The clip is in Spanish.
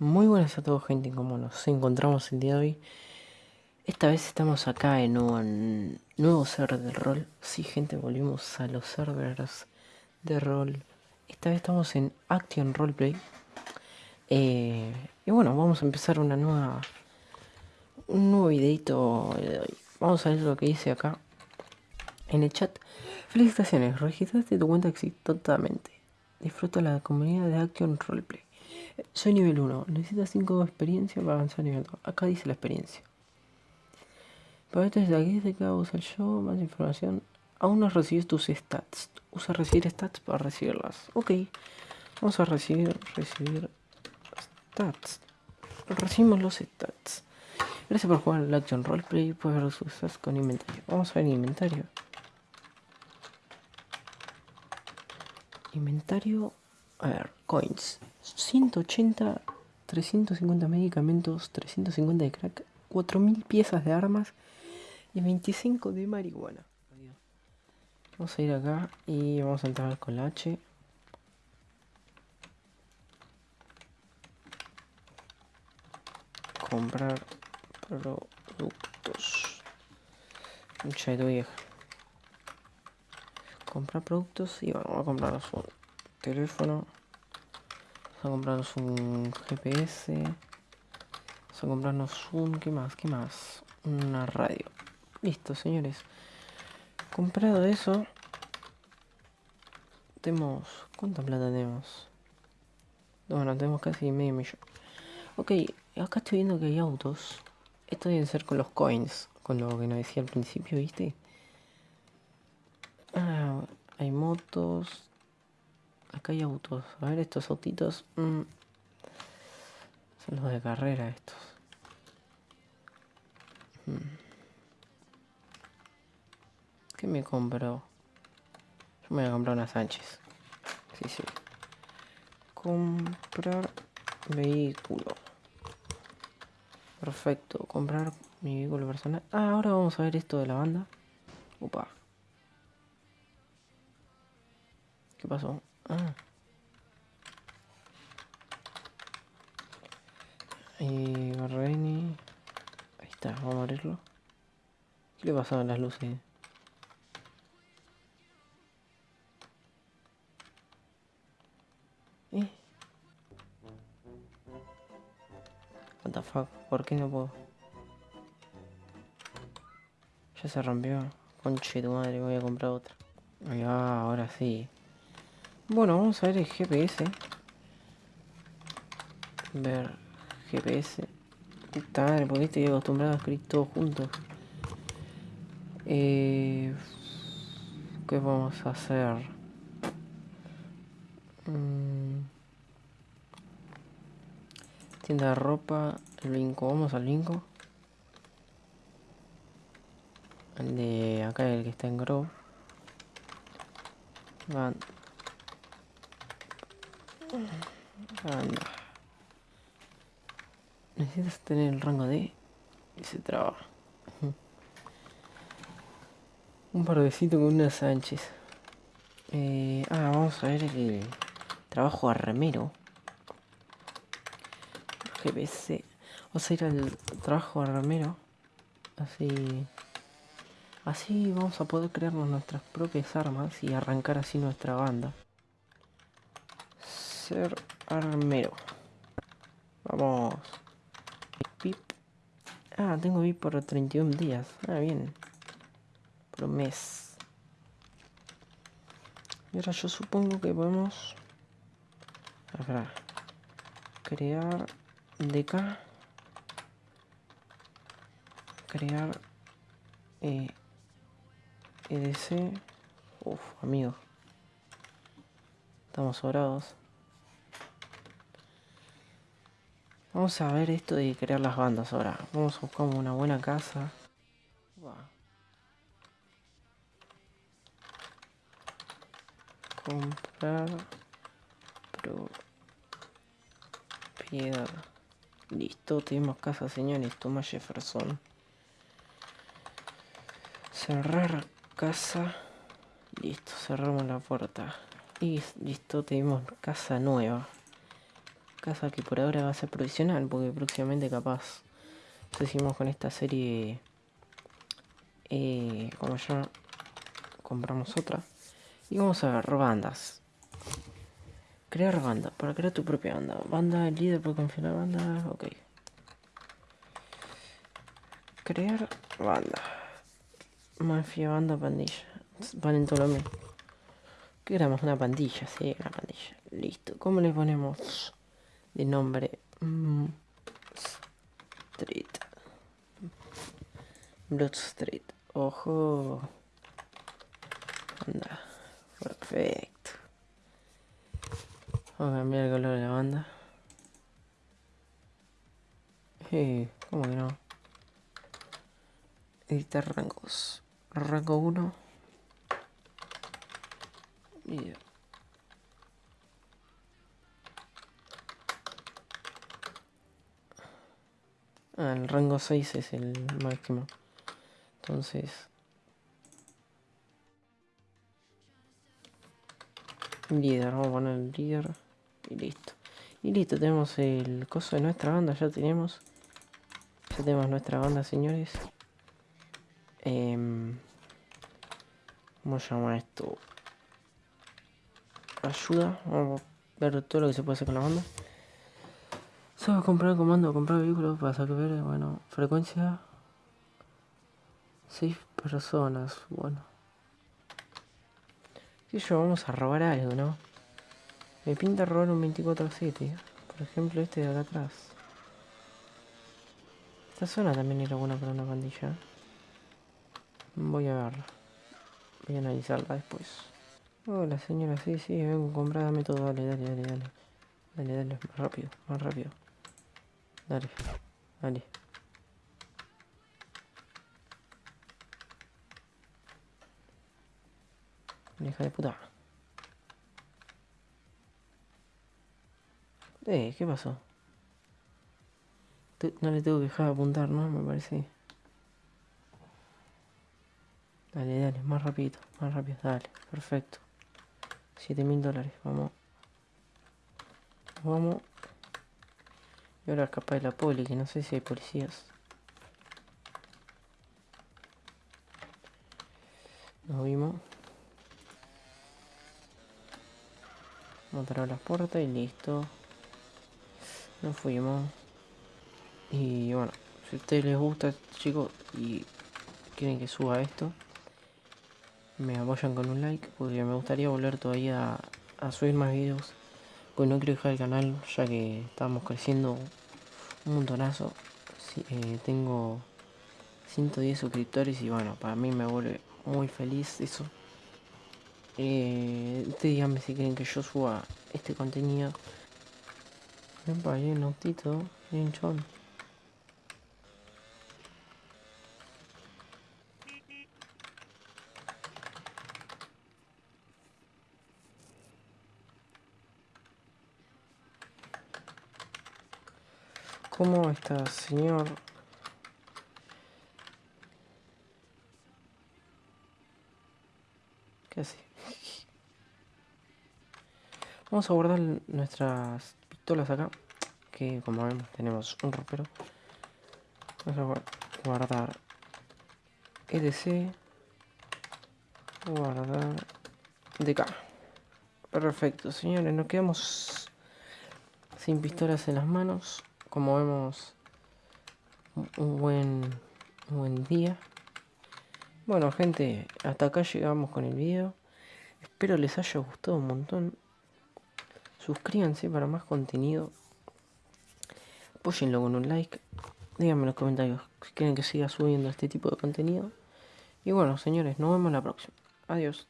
Muy buenas a todos gente, como nos encontramos el día de hoy Esta vez estamos acá en un nuevo server de rol. Sí gente, volvimos a los servers de rol. Esta vez estamos en Action Roleplay. Eh, Y bueno, vamos a empezar una nueva Un nuevo videito Vamos a ver lo que dice acá En el chat. Felicitaciones, registraste tu cuenta exitosamente Disfruta la comunidad de Action Roleplay soy nivel 1. Necesitas 5 de experiencia para avanzar a nivel 2. Acá dice la experiencia. Para esto desde aquí se queda usar yo, más información. Aún no recibes tus stats. Usa recibir stats para recibirlas. Ok. Vamos a recibir, recibir stats. Recibimos los stats. Gracias por jugar el Action Roleplay. Puedes ver sus stats con inventario. Vamos a ver inventario. Inventario. A ver, coins. 180, 350 medicamentos, 350 de crack, 4000 piezas de armas y 25 de marihuana. Vamos a ir acá y vamos a entrar con la H. Comprar productos. Mucha vieja. Comprar productos y bueno, vamos a comprarnos un teléfono. Vamos a comprarnos un GPS. Vamos a comprarnos un... ¿Qué más? ¿Qué más? Una radio. Listo, señores. Comprado eso. Tenemos... ¿Cuánta plata tenemos? Bueno, tenemos casi medio millón. Ok, acá estoy viendo que hay autos. Esto debe ser con los coins. Con lo que nos decía al principio, ¿viste? Ah, hay motos. Acá hay autos. A ver, estos autitos. Mm, son los de carrera estos. Mm. ¿Qué me compro? Yo me voy a comprar una Sánchez. Sí, sí. Comprar vehículo. Perfecto. Comprar mi vehículo personal. Ah, ahora vamos a ver esto de la banda. Opa. ¿Qué pasó? Ah. Y Barreni. Ahí está, vamos a abrirlo. ¿Qué le pasaba las luces? ¿Eh? What the fuck? ¿Por qué no puedo? Ya se rompió. Conche tu madre, voy a comprar otra. Ahí ahora sí. Bueno, vamos a ver el GPS. Ver GPS. Puta madre, porque estoy acostumbrado a escribir todo juntos. Eh, ¿Qué vamos a hacer? Mm. Tienda de ropa, el vinco, vamos al vinco. El de acá, el que está en Grove. Van Anda. Necesitas tener el rango de... Y se traba. Un pardecito con una Sánchez. Eh, ah, vamos a ver el trabajo armero. GPC. Vamos a ir al trabajo armero. Así... Así vamos a poder crearnos nuestras propias armas y arrancar así nuestra banda ser armero. Vamos. Ah, tengo VIP por 31 días. Ah, bien. Por mes. Y ahora yo supongo que podemos... Acá. Crear DK. Crear... Eh, EDC. Uf, amigo. Estamos sobrados. Vamos a ver esto de crear las bandas ahora. Vamos a buscar una buena casa. Comprar propiedad. Listo, tenemos casa, señores. Toma Jefferson. Cerrar casa. Listo, cerramos la puerta. Y listo, tenemos casa nueva. Casa que por ahora va a ser provisional, porque próximamente capaz seguimos con esta serie. Eh, como ya compramos otra. Y vamos a ver bandas. Crear banda, para crear tu propia banda. Banda, líder confiar la banda, ok. Crear banda. Mafia, banda, pandilla. Valen todo lo mismo. ¿Qué éramos? Una pandilla, sí, una pandilla. Listo. ¿Cómo le ponemos de nombre? Mm, street. Blood Street. Ojo. Anda. Perfecto. Vamos a cambiar el color de la banda. Eh, ¿cómo que no? Editar rangos. Rango 1. Y... Ah, el rango 6 es el máximo. Entonces... Líder, vamos a poner el líder. Y listo. Y listo, tenemos el coso de nuestra banda, ya tenemos. Ya tenemos nuestra banda, señores. Eh, ¿Cómo se llama esto? Ayuda. Vamos a ver todo lo que se puede hacer con la banda. A comprar comando, comprar vehículos para saber, bueno, frecuencia. 6 personas, bueno. ¿Qué yo? Vamos a robar algo, ¿no? Me pinta robar un 24-7. Por ejemplo, este de acá atrás. Esta zona también era buena para una pandilla. Voy a verla. Voy a analizarla después. Hola señora, sí, sí, vengo a comprar, dame todo, dale, dale, dale, dale. Dale, dale, más rápido, más rápido. Dale, dale. Hija de puta. Eh, ¿qué pasó? No le tengo que dejar apuntar, ¿no? Me parece. Dale, dale, más rápido, más rápido, dale, perfecto. 7 mil dólares, vamos. Vamos. Ahora escapa de la poli, que no sé si hay policías. Nos vimos. A las puertas y listo. Nos fuimos. Y bueno, si a ustedes les gusta, chicos, y quieren que suba esto, me apoyan con un like, porque me gustaría volver todavía a, subir más videos. Pues no quiero dejar el canal, ya que estamos creciendo un montonazo. Eh, tengo 110 suscriptores y bueno, para mí me vuelve muy feliz eso. Eh, ustedes díganme si quieren que yo suba este contenido. Epa, hay un autito, chon. ¿Cómo está, señor? ¿Qué hace? Vamos a guardar nuestras pistolas acá. Que como vemos tenemos un ropero. Vamos a guardar EDC. Guardar DK. Perfecto, señores. Nos quedamos sin pistolas en las manos como vemos un buen, buen día. Bueno gente hasta acá llegamos con el video. Espero les haya gustado un montón. Suscríbanse para más contenido. Apóyenlo con un like. Díganme en los comentarios si quieren que siga subiendo este tipo de contenido. Y bueno señores nos vemos la próxima. Adiós